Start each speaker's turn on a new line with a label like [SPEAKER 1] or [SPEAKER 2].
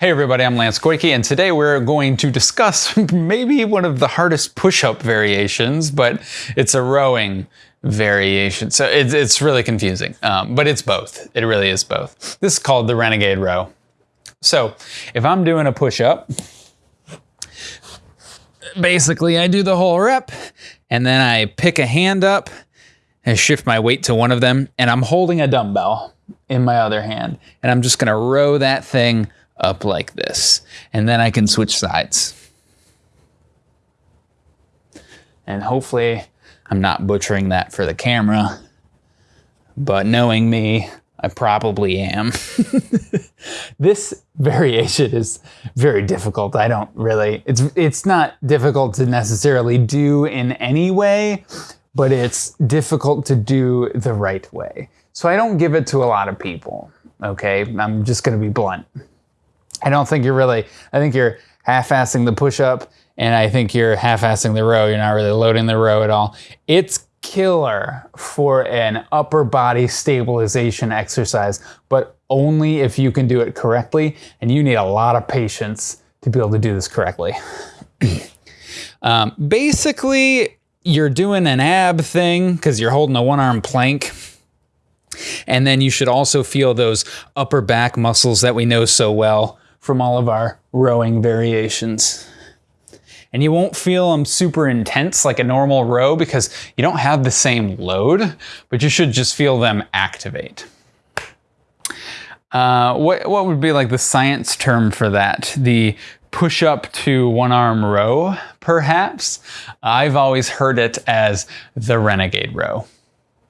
[SPEAKER 1] Hey everybody, I'm Lance Koike, and today we're going to discuss maybe one of the hardest push-up variations, but it's a rowing variation. So it's, it's really confusing, um, but it's both. It really is both. This is called the Renegade Row. So if I'm doing a push-up, basically I do the whole rep, and then I pick a hand up and shift my weight to one of them, and I'm holding a dumbbell in my other hand, and I'm just gonna row that thing up like this. And then I can switch sides. And hopefully I'm not butchering that for the camera, but knowing me, I probably am. this variation is very difficult. I don't really, it's, it's not difficult to necessarily do in any way, but it's difficult to do the right way. So I don't give it to a lot of people, okay? I'm just gonna be blunt. I don't think you're really, I think you're half-assing the push-up and I think you're half-assing the row. You're not really loading the row at all. It's killer for an upper body stabilization exercise, but only if you can do it correctly. And you need a lot of patience to be able to do this correctly. um, basically, you're doing an ab thing because you're holding a one arm plank. And then you should also feel those upper back muscles that we know so well from all of our rowing variations. And you won't feel them super intense like a normal row because you don't have the same load, but you should just feel them activate. Uh, what, what would be like the science term for that? The push up to one arm row, perhaps? I've always heard it as the renegade row.